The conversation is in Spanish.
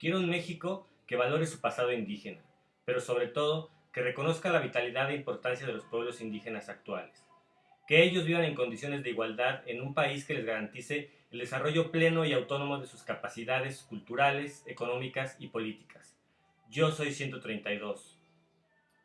Quiero un México que valore su pasado indígena, pero sobre todo que reconozca la vitalidad e importancia de los pueblos indígenas actuales. Que ellos vivan en condiciones de igualdad en un país que les garantice el desarrollo pleno y autónomo de sus capacidades culturales, económicas y políticas. Yo soy 132.